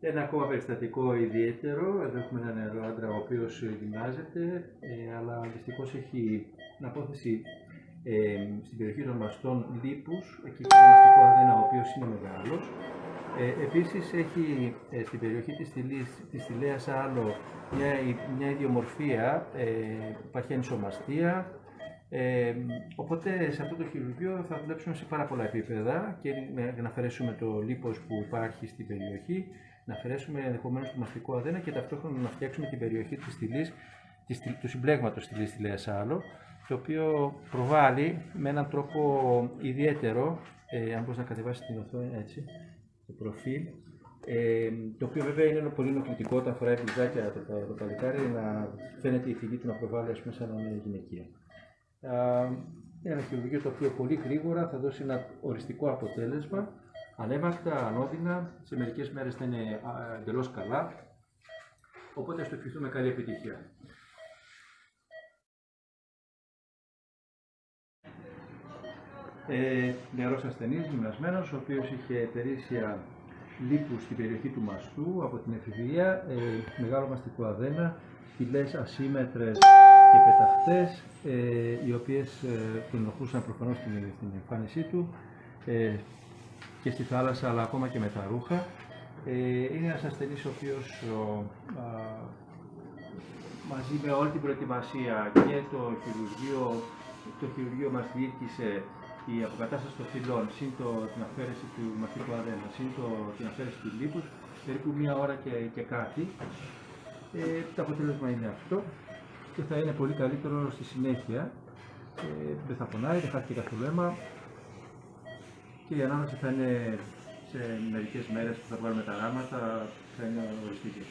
Ένα ακόμα περιστατικό ιδιαίτερο. Εδώ έχουμε έναν νεαρό άντρα ο οποίος γυμνάζεται, ε, αλλά δυστυχώς έχει την απόθεση ε, στην περιοχή των μαστών λίπους, εκεί που είναι μαστικό αδένα, ο οποίος είναι μεγάλος. Ε, επίσης έχει ε, στην περιοχή της, στηλής, της Στηλέας Άλο μια, μια ιδιομορφία, ε, υπάρχει ενσωμαστία, ε, οπότε σε αυτό το χειρουργείο θα δουλέψουμε σε πάρα πολλά επίπεδα και να αφαιρέσουμε το λίπος που υπάρχει στην περιοχή, να αφαιρέσουμε ενδεχομένως το μαστικό αδένα και ταυτόχρονα να φτιάξουμε την περιοχή της στηλής, του συμπλέγματος στηλής Στηλέας Άλο, το οποίο προβάλλει με έναν τρόπο ιδιαίτερο, ε, αν μπορείς να κατεβάσεις την οθόνη έτσι, το προφίλ, ε, το οποίο βέβαια είναι πολύ ενοχλητικό όταν φοράει μπλουζάκια το, το, το παλικάρι να φαίνεται η φυγή του να προβάλλει ας πούμε σαν να είναι γυναικεία. Είναι ένα χειρουργείο το οποίο πολύ γρήγορα θα δώσει ένα οριστικό αποτέλεσμα, ανέμακτα, ανώδυνα, σε μερικές μέρες θα είναι εντελώς καλά, οπότε ας το ευχηθούμε καλή επιτυχία. Ε, νεαρός ασθενής, γυμνασμένος, ο οποίος είχε περίσσια λίπους στην περιοχή του μαστού από την εφηβεία, ε, μεγάλο μαστικό αδένα, φυλές ασύμετρες και πεταχτές, ε, οι οποίες ε, τον ενοχλούσαν προφανώς στην, στην εμφάνισή του ε, και στη θάλασσα, αλλά ακόμα και με τα ρούχα. Ε, είναι ένας ασθενής ο οποίος μαζί με όλη την προετοιμασία και το χειρουργείο, το χειρουργείο μας διήρκησε η αποκατάσταση των φυλών, συν το, την αφαίρεση του μαθητικού αδένα, συν το, την αφαίρεση του λίπους, περίπου μία ώρα και, και κάτι. Ε, το αποτέλεσμα είναι αυτό και θα είναι πολύ καλύτερο στη συνέχεια. Ε, δεν θα πονάει, δεν χάθηκε καθόλου αίμα και η ανάμεση θα είναι σε μερικές μέρες που θα βγάλουμε τα ράματα, θα είναι οριστική.